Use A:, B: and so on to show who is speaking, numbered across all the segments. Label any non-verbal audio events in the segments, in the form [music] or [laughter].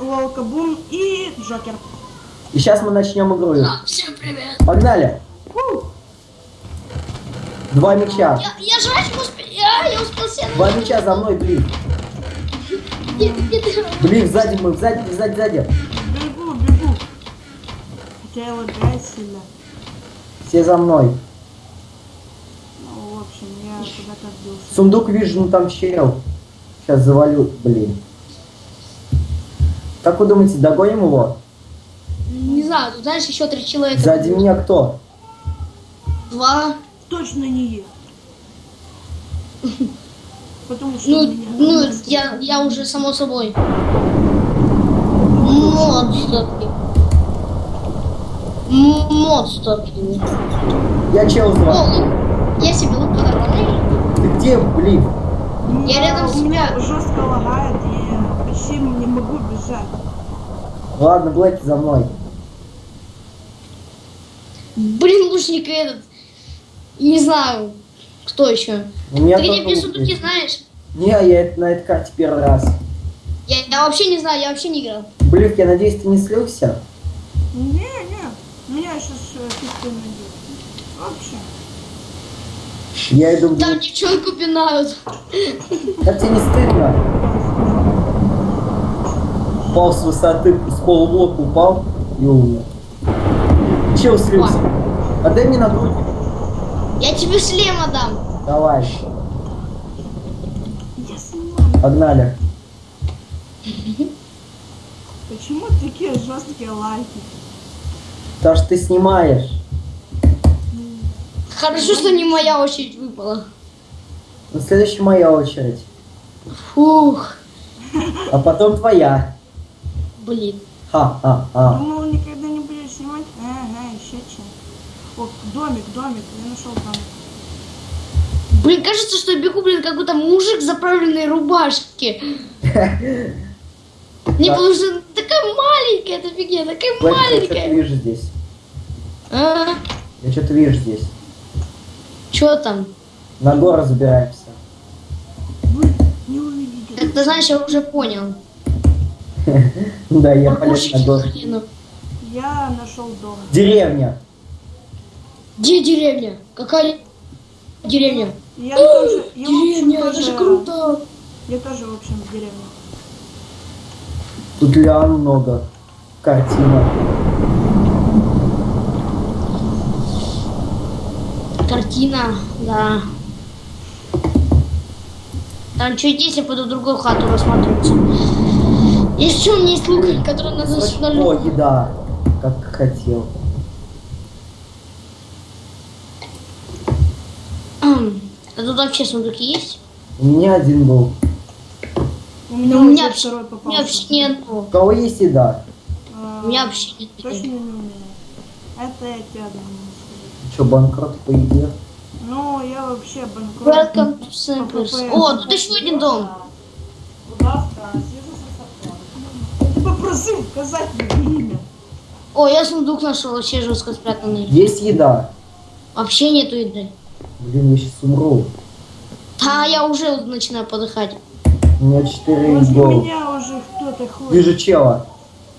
A: Лолкабум и Джокер.
B: И сейчас мы начнем игру.
C: А, Всем привет.
B: Погнали. Два мяча.
C: Я, я жрать успел. Я, я успел сено.
B: Два мяча за мной, блин. Блин, сзади мы, сзади, сзади, сзади.
A: Бегу, бегу. Хотя я лагаю сильно.
B: Все за мной.
A: Ну, в общем, я куда-то отбился.
B: Сундук вижу, ну там чел. Сейчас завалю, блин. Как вы думаете, догоним его?
C: Не знаю, тут знаешь, еще три человека.
B: Сзади меня кто?
C: Два.
A: Точно не я. Потому что
C: Ну, ну, я, я уже само собой. Монстр. М- Монстр.
B: Я чел
C: О,
B: звал.
C: лук. Я себе лук подорвал.
B: Ты где, блин?
C: Я рядом с
A: У меня жестко лагает, и я не могу бежать.
B: Ладно, Блэки за мной.
C: Блин, лучник этот. Не знаю, кто еще.
B: У меня
C: Ты где
B: тоже
C: где
B: лук
C: сундуки знаешь?
B: Не, я это- на этой карте первый раз.
C: Я, я вообще не знаю, я вообще не играл.
B: Блин, я надеюсь, ты не слился?
A: Не, не. Меня сейчас фиг найдет. Вообще.
B: Я иду
C: Там
B: в
C: девчонку пинают.
B: Как тебе не стыдно? Упал с высоты, с полублока упал и умер. Чел слился. Отдай мне на грудь.
C: Я тебе шлем отдам.
B: Давай,
A: Я снимаю.
B: погнали.
A: Почему такие жесткие лайки?
B: Потому что ты снимаешь.
C: Хорошо, что не моя очередь выпала.
B: Ну, следующая моя очередь.
C: Фух.
B: А потом твоя.
C: Блин.
B: Ха-ха-ха.
A: Думал, никогда не будешь снимать? Ага, еще че. О, домик, домик. Я нашел домик.
C: Блин, кажется, что я бегу, блин, какой-то мужик в заправленной рубашке. Не, потому что такая маленькая эта фигня, такая
B: Блэки, я что-то
C: маленькая.
B: вижу здесь.
C: А,
B: Я что-то вижу здесь.
C: Чё там?
B: На гору забираемся.
A: Вы не увидите.
C: Как ты знаешь, я уже понял.
B: Да, я полез на
C: хренов.
A: Я нашел дом.
B: Деревня.
C: Где деревня? Какая деревня?
A: Я тоже,
C: Деревня, это
A: тоже-
C: же круто.
A: Я тоже, в общем, в деревне.
B: Тут лиан много. Картина.
C: Картина, да. Там что есть, я пойду в другую хату рассматриваться. Еще у меня есть лук, который надо
B: О,
C: установить.
B: еда. Как хотел.
C: А тут вообще сундуки есть?
B: У меня один был.
A: У меня,
C: у меня вообще-
A: второй
C: У
A: попался.
C: меня вообще нет.
B: У кого есть еда?
A: А,
C: У меня вообще нет.
A: Точно не у меня. Это я тебя думаю.
B: Че, банкрот по еде?
A: Ну, я вообще банкрот.
C: Welcome to Simples. О, тут еще один дом.
A: Мне имя.
C: О, я сундук нашел, вообще жестко спрятанный.
B: Есть еда.
C: Вообще нету еды.
B: Блин, я сейчас умру.
C: Да, я уже начинаю подыхать.
B: У меня 4
A: Возле
B: гол.
A: меня уже кто-то ходит.
B: Вижу чела.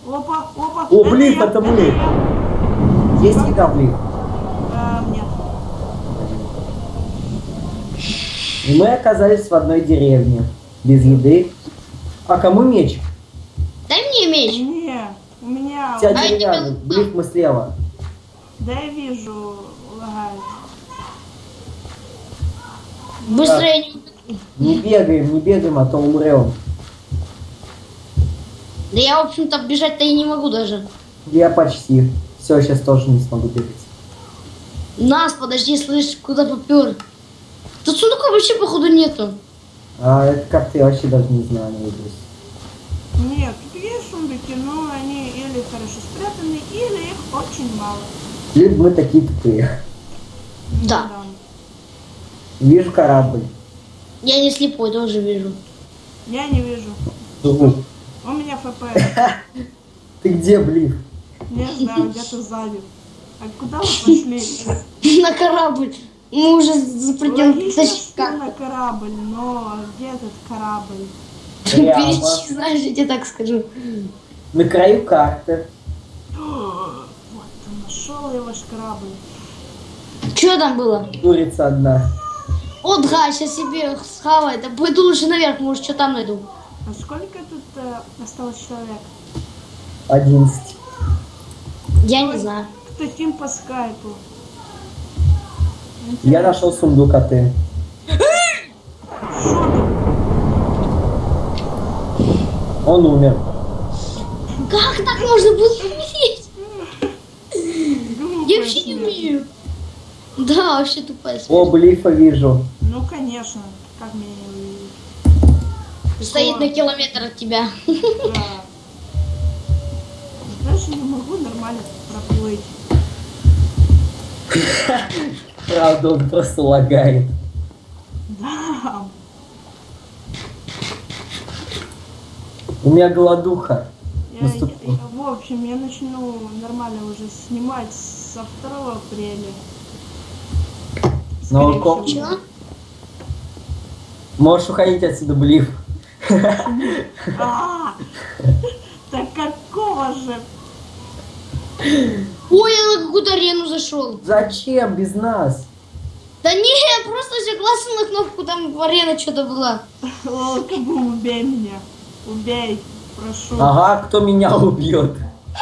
A: Опа, опа.
B: О, блин, это мы.
A: я.
B: Есть еда, блин?
A: А, нет.
B: И мы оказались в одной деревне. Без еды. А кому меч?
C: Мне меч.
A: Не, у меня...
B: Вся
C: А я
B: деревянный.
C: тебе-
B: Блин, мы слева.
A: Да я вижу, лагает.
C: Быстро я не...
B: Не бегаем, не бегаем, а то умрем.
C: Да я, в общем-то, бежать-то и не могу даже.
B: Я почти. Все, сейчас тоже не смогу бегать.
C: Нас, подожди, слышь, куда попер? Тут сундука вообще, походу, нету.
B: А это как-то я вообще даже не знаю, наизусть.
A: Сундуки, но они или хорошо спрятаны, или их очень мало.
B: Блин, мы такие тупые.
C: Да.
B: Вижу корабль.
C: Я не слепой, тоже вижу.
A: Я не вижу. У меня ФП. [laughs]
B: Ты где, блин?
A: Не знаю, где-то сзади. А куда вы пошли? [laughs]
C: На корабль. Мы уже запретим
A: Логично,
C: точнее,
A: что
C: как.
A: на корабль, но где этот корабль?
C: Перечи, знаешь, я тебе так скажу.
B: На краю карты.
A: Вот, нашел я ваш корабль.
C: Что там было?
B: Курица одна.
C: О, да, сейчас себе схавай. Да пойду лучше наверх, может, что там найду.
A: А сколько тут э, осталось человек?
B: 11.
C: Я не знаю.
A: Кто тим по скайпу?
B: Я нашел сундук, а ты?
A: Что там?
B: Он умер.
C: Как так можно было умереть? Я вообще не умею. Да, вообще тупая смерть.
B: О, блифа вижу.
A: Ну, конечно. Как меня не увидеть?
C: Стоит на километр от тебя.
A: Да. Даже не могу нормально проплыть.
B: Правда, он просто лагает.
A: Да.
B: У меня голодуха.
A: Я, я- я- в общем, я начну нормально уже снимать со 2 апреля.
B: Ну.
C: Чё?
B: Можешь уходить отсюда, блиф.
A: А, Так какого же?
C: Ой, я на какую-то арену зашел.
B: Зачем без нас?
C: Да не, я просто согласен на кнопку, там арена что-то была.
A: Лолкабум, убей меня. Убей, прошу.
B: Ага, кто меня убьет?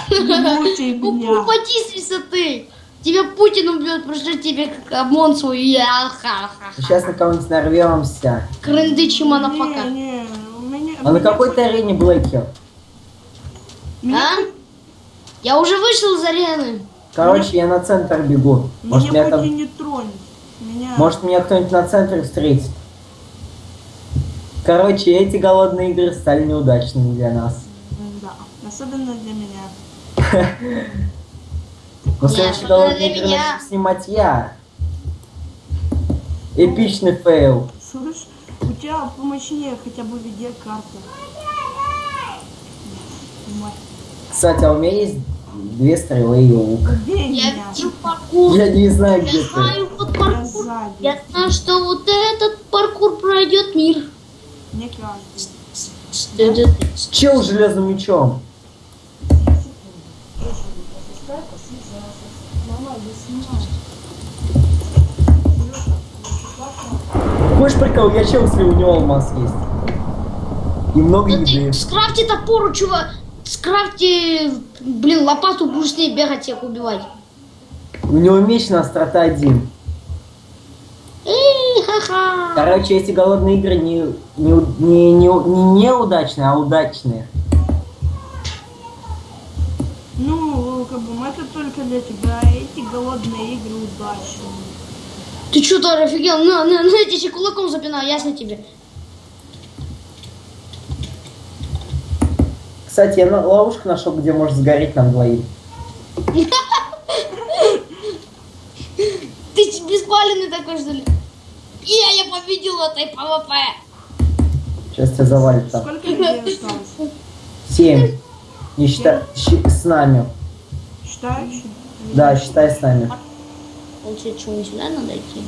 A: Не [laughs]
C: Ну,
A: меня.
C: упади с высоты. Тебя Путин убьет, просто тебе как ОМОН свой. Я ха ха
B: Сейчас на кого-нибудь нарвемся.
C: Крындычи манафака.
A: Не, не, у меня...
B: А на какой ты арене, Блэки?
A: Меня,
C: А? Я уже вышел из арены.
B: Короче, я на центр бегу. Может,
A: меня
B: меня там...
A: не тронет. Меня...
B: Может, меня кто-нибудь на центре встретит. Короче, эти голодные игры стали неудачными для нас.
A: Да, особенно для меня. [laughs]
B: Но следующие голодные игры начну снимать я. Эпичный fail.
A: Слышь, у тебя помощнее хотя бы видеокарта.
B: Кстати, а у меня есть две стрелы и лук.
C: Я
A: меня.
C: видел паркур.
B: Я не знаю, где
C: Я
B: ты.
C: знаю вот паркур. Я знаю, что вот этот паркур пройдет мир.
A: Не каждый.
B: Чел с железным мечом. Хочешь прикол? Я чел, если у него алмаз есть. И много
C: Да
B: еды.
C: ты скрафти топору, чувак. Скрафти, блин, лопату будешь с ней бегать, всех убивать.
B: У него меч на острота один. Короче, эти голодные игры не, не, не, не, не неудачные, а удачные.
A: Ну, как бы, это только для тебя. Эти голодные игры удачные.
C: Ты что, то офигел? На, на, на, я тебе кулаком запинаю, ясно тебе.
B: Кстати, я на- ловушку нашел, где может сгореть нам двоим. [laughs]
C: Ты беспаленный такой, что ли? Победил этой PVP.
B: Сейчас тебя завалит там.
A: Сколько людей осталось?
B: Семь. Не считай, с нами.
A: Считающий?
B: Да, считай с нами.
C: Получается, что, не сюда надо идти?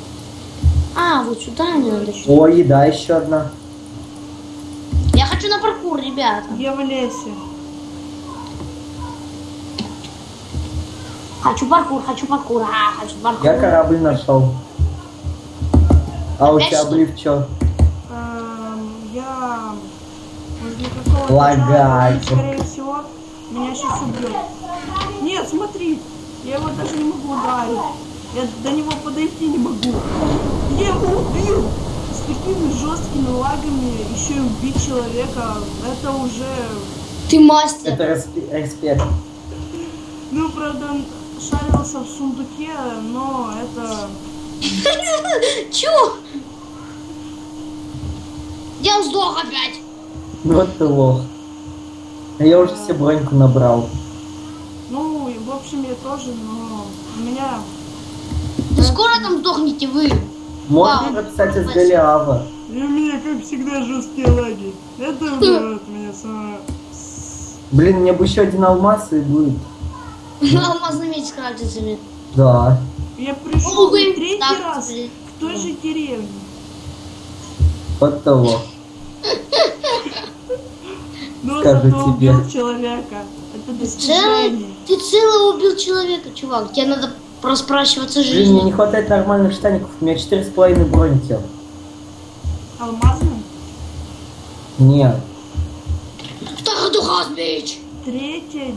C: А, вот сюда мне надо идти.
B: О, еда еще одна.
C: Я хочу на паркур, ребята.
A: Я в лесе.
C: Хочу паркур, хочу паркур, а, хочу паркур.
B: Я корабль нашел. А у
C: Опять
B: тебя
C: что?
B: блив что?
A: Эм, я и, скорее всего, меня сейчас убьет. Нет, смотри, я его даже не могу ударить. Я до него подойти не могу. Я его убил! С такими жесткими лагами еще и убить человека, это уже...
C: Ты мастер.
B: Это респект.
A: Ну, правда, он шарился в сундуке, но это... [laughs]
C: Чё? Я сдох опять.
B: Вот ты лох. А Я уже все броньку набрал.
A: Ну, и, в общем, я тоже, но у меня...
C: Да скоро там сдохнете вы.
B: Можно, кстати, с Голиава.
A: У меня, как всегда, жесткие лаги. Это убивает меня самое...
B: Блин, мне бы еще один алмаз и будет. [laughs]
C: Алмазный меч с крафтицами.
B: Да.
A: Я пришел
C: Увы,
A: третий
C: так
A: раз
C: тебе.
A: к той же деревне.
B: Вот того. [laughs]
A: Ну, зато
B: тебе.
A: убил человека. Это
C: Целый,
A: достижение.
C: ты целый убил человека, чувак. Тебе надо проспрашиваться
B: Блин, мне
C: жизнью.
B: не хватает нормальных штаников. У меня четыре с половиной броники.
A: Алмазный.
B: Нет.
C: Второй духас, бич!
A: Третье.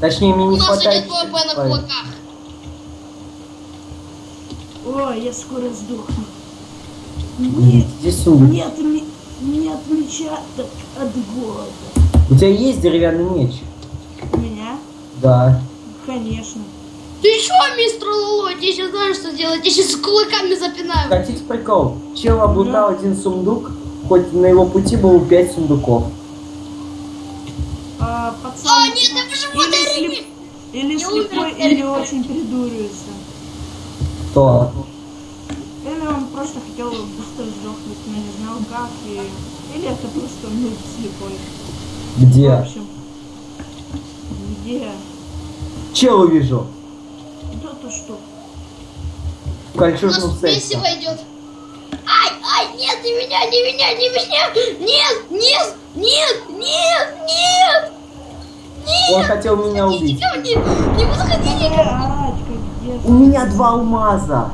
B: Точнее, мне
C: У
B: не
C: нас
B: хватает...
C: идет ВП на
B: четырех с половиной.
C: кулаках.
A: Ой, я скоро сдохну. Нет,
B: Здесь сундук.
A: нет, нет меча так от голода.
B: У тебя есть деревянный меч?
A: У меня?
B: Да.
A: Конечно.
C: Ты чё, мистер Лоло? Я сейчас знаю, что делать. Я сейчас кулаками запинаю.
B: Хотите прикол? Чел облутал один сундук, хоть на его пути было пять сундуков.
A: А, пацан.
C: А, нет, я почему
A: или,
C: ты
A: слеп- или
C: умер,
A: слепой,
C: я
A: или очень придуривается.
B: То.
A: Или он просто хотел быстро сдохнуть, но не знал как. И... Или это просто нуб слепой. В
B: Где?
A: общем. Где?
B: Чел увижу.
A: Да-то что?
B: В
C: У
B: кольчужном
C: нас
B: сексе.
C: месиво идет. Ай, ай, нет, не меня, не меня, не меня. Нет, нет, нет, нет, нет.
B: Он хотел меня убить.
C: Не, не, не подходите.
A: Как дети.
B: У меня два алмаза.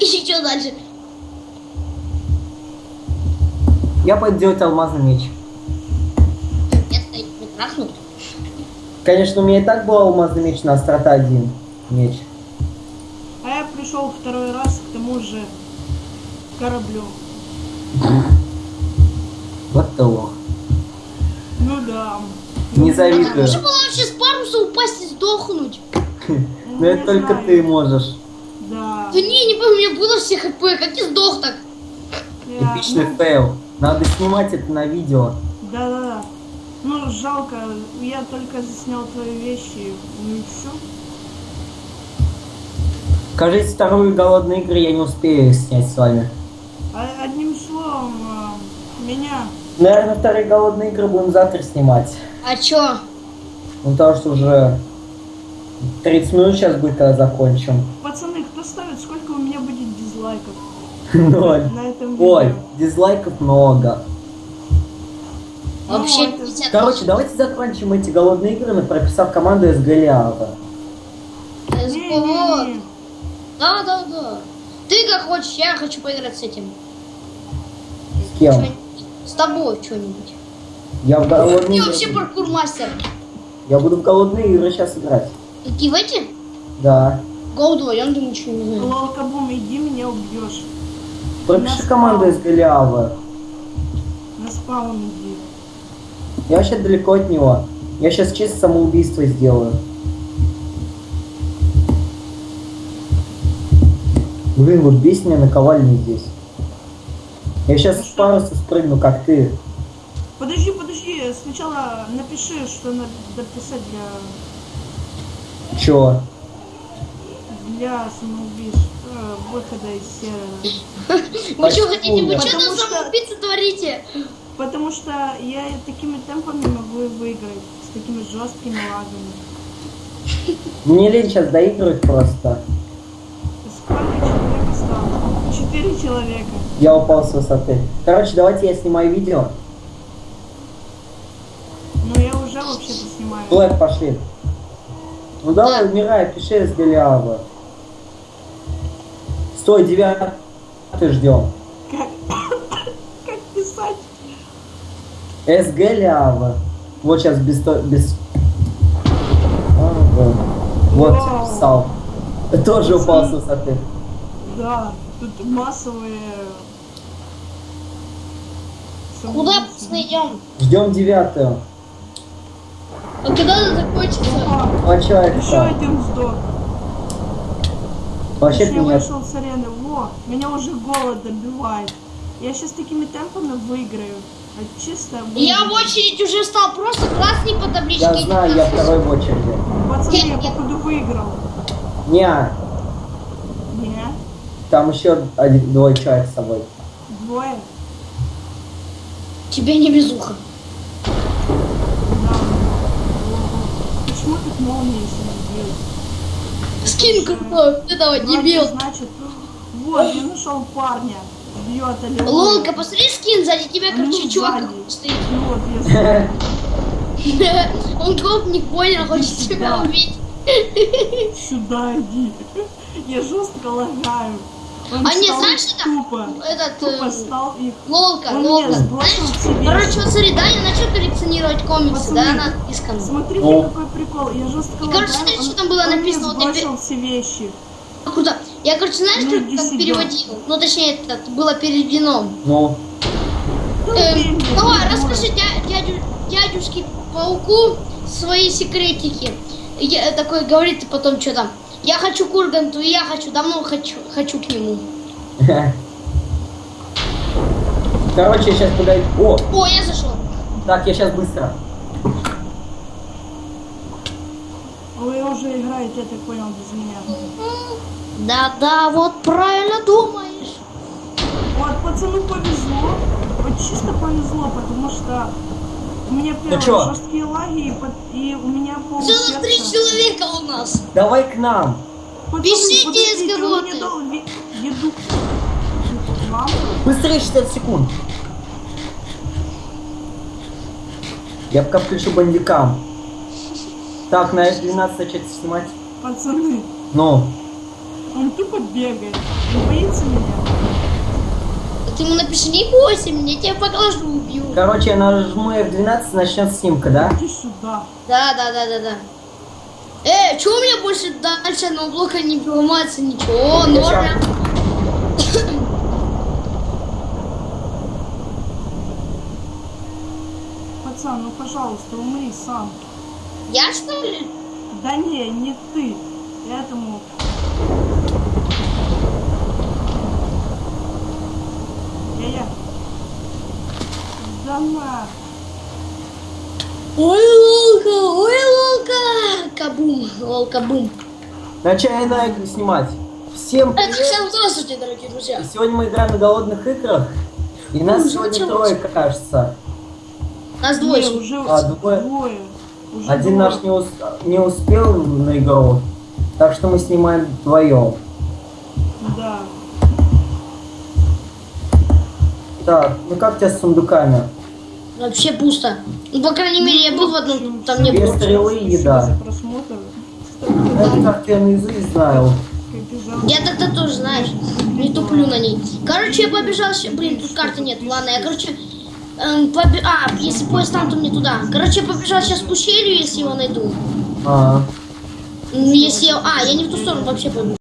C: И что дальше?
B: Я пойду делать алмазный меч. Конечно, у меня и так был алмазный меч на острота один. Меч.
A: А я пришел второй раз к тому же кораблю.
B: Вот ты лох.
A: Ну да.
B: Не завидую.
C: Можно было вообще с паруса упасть и сдохнуть.
A: Ну,
B: это
A: не
B: только ты можешь.
A: Да.
C: Да не, не помню, у меня было все HP, как я сдох так.
A: Я-
B: Эпичный
A: ну,
B: fail. Надо снимать это на видео.
A: Да-да-да. Ну, жалко, я только заснял твои вещи, ну и все.
B: Кажется, вторую голодные игры я не успею снять с вами.
A: А, одним словом, э, меня...
B: Наверное, вторые голодные игры будем завтра снимать.
C: А чё?
B: Ну, потому что уже 30 минут сейчас будет, когда закончим.
A: Пацаны, кто ставит, сколько у меня будет дизлайков [laughs]
B: Ноль.
A: на этом видео?
B: Ой, дизлайков много.
A: Ну,
C: Вообще
A: это-
C: 50
B: Короче, давайте закончим эти голодные игры, прописав команду из Голиафа.
C: Да, да, да. Ты как хочешь, я хочу поиграть с этим.
B: С кем?
C: С тобой что-нибудь.
B: Я в голодные
C: Ты вообще паркур мастер.
B: Я буду в голодные игры сейчас играть.
C: Какие в эти?
B: Да.
C: Go вдвоем, ты ничего не знаю.
A: Лолкабум, иди меня убьешь.
B: Пропиши команду из Голиафа.
A: На спаун иди.
B: Я вообще далеко от него. Я сейчас чисто самоубийство сделаю. Блин, вот бесит меня наковальня здесь. Я сейчас с паруса спрыгну, как ты.
A: Сначала напиши, что надо писать для,
B: Чё?
A: для самоубийств, выхода из сервера.
C: Вы что
B: Почему?
C: хотите? Вы что там самоубийцы творите?
A: Потому что я такими темпами могу выиграть, с такими жесткими лагами.
B: Мне лень сейчас доигрывать просто.
A: Сколько человек осталось? Четыре человека.
B: Я упал с высоты. Короче, давайте я снимаю видео.
A: Ну я уже вообще-то снимаю.
B: Блэк, пошли. Ну давай,
C: Да.
B: умирай, пиши с Голиафа. Стой, девятый ждем.
A: Как, как писать?
B: С Голиафа. Вот сейчас без... без... Ага. Вот,
A: Вау.
B: писал. Тоже упал с высоты.
A: Да, тут массовые...
C: Куда пацаны идем?
B: Ждем девятую.
C: А когда это закончится?
A: Опа,
B: Два человека.
A: еще один сдох.
B: Вообще
A: я
B: меня...
A: вышел с арены. Во, меня уже голод добивает. Я сейчас такими темпами выиграю. А чисто
C: Я в очередь уже стал, просто красный по табличке.
B: Я знаю, я второй в очереди.
A: Пацаны, я походу выиграл.
B: Не,
A: Не,
B: там еще один, двое человек с собой.
A: двое.
C: Тебе не безуха.
A: Да. Ого. Почему тут молнии?
C: Скин крутой. Ты давай,
A: Значит,
C: дебил.
A: Значит, вот, я нашел парня. Бьет аллилуйя.
C: Лолка, посмотри скин, сзади тебя,
A: Ну,
C: короче, чувак
A: сзади.
C: стоит. [laughs] Он гопник понял, хочет тебя убить.
A: Сюда иди. Я жестко лагаю. Он
C: А не, знаешь, это-
A: Тупо.
C: Этот,
A: Тупо
C: э,
A: стал их.
C: Лолка,
A: Он
C: лолка. Знаешь. Короче, вот смотри, Даня начал коллекционировать комиксы,
A: Пацаны,
C: да, на иском.
A: Смотрите,
B: О.
A: какой прикол. Я жестко
C: И, короче, смотри,
A: он-
C: что там было
A: он мне
C: написано, вот я
A: сбросил все вещи.
C: Круто. Я, короче, знаешь,
A: Ну,
C: как, как переводил? Ну, точнее, это было переведено.
B: Ну,
A: Да
C: Эм, давай, расскажи дя- дядю, дядюшке пауку свои секретики. Я, такой говорит и потом что там. Я хочу к Урганту, и я хочу, давно хочу, хочу к нему. [laughs]
B: короче, я сейчас подойду. О,
C: О, я зашел.
B: так, я сейчас быстро.
A: Вы уже играете, я так понял, без меня.
C: Да-да, вот правильно думаешь.
A: Вот, пацану повезло. Вот чисто повезло, потому что у меня первые
B: чё?
A: жесткие лаги, и, под- и у меня пол
C: Все три человека у нас.
B: Давай к нам.
C: Пишите,
A: дал ви- еду.
B: Быстрее 60 секунд. Я пока включу бандикам. Так, на F12 начать снимать.
A: Пацаны,
B: Ну,
A: он тупо бегает. Не боится меня?
C: Ты ему напиши, не бойся меня, я тебя поглажу, убью.
B: короче, я нажму F12, начнется снимка, да?
A: Иди сюда.
C: Да, да, да, да, да. Э, что у меня больше дальше на блока не ломается ничего,
B: Я
C: норма.
A: Пацан, ну пожалуйста, умри сам.
C: Я что ли?
A: Да не, не ты. Этому. Да на.
C: Ой, лолка, ой, лолка. Кабум, лолка бум.
B: Начали на игры снимать. Всем
C: Это
B: привет.
C: всем здравствуйте, дорогие друзья.
B: Сегодня мы играем на голодных играх. И нас
C: Уже
B: сегодня трое, кажется.
C: Нас
A: Не,
C: двое.
A: уже
B: А, двое.
A: двое. Уже
B: Один
A: двое.
B: наш не, ус- не успел на игру. Так что мы снимаем вдвоем.
A: Да.
B: Так, ну как тебя с сундуками?
C: Вообще пусто. Ну, по крайней мере, я был в одном, там не было.
B: стрелы еда. Это как я наизусть знаю.
C: Я тогда тоже, знаешь, не туплю на ней. Короче, я побежал, ща- блин, тут карты нет, ладно, я, короче, эм, побе- а, если поезд там, то мне туда. Короче, я побежал сейчас к ущелью, если его найду.
B: А,
C: М, Если я, а, я не в ту сторону вообще побежал.